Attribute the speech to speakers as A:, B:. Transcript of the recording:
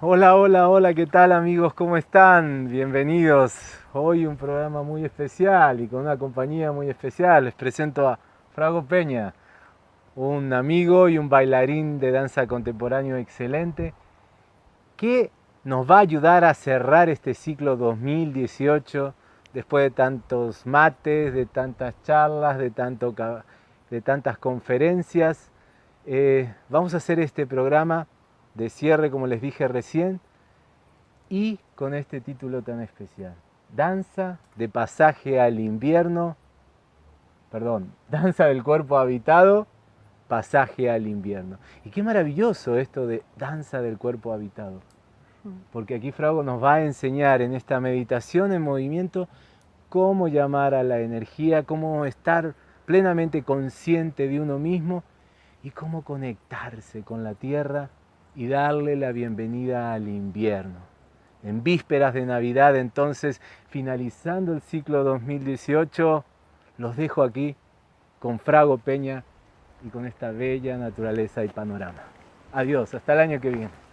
A: Hola, hola, hola, ¿qué tal amigos? ¿Cómo están? Bienvenidos. Hoy un programa muy especial y con una compañía muy especial. Les presento a Frago Peña, un amigo y un bailarín de danza contemporáneo excelente que nos va a ayudar a cerrar este ciclo 2018 después de tantos mates, de tantas charlas, de, tantas conferencias. Eh, vamos a hacer este programa de cierre, como les dije recién, y con este título tan especial. Danza de pasaje al invierno, perdón, danza del cuerpo habitado, pasaje al invierno. Y qué maravilloso esto de danza del cuerpo habitado. Porque aquí Frago nos va a enseñar en esta meditación en movimiento cómo llamar a la energía, cómo estar plenamente consciente de uno mismo y cómo conectarse con la tierra y darle la bienvenida al invierno. En vísperas de Navidad, entonces, finalizando el ciclo 2018, los dejo aquí con Frago Peña y con esta bella naturaleza y panorama. Adiós, hasta el año que viene.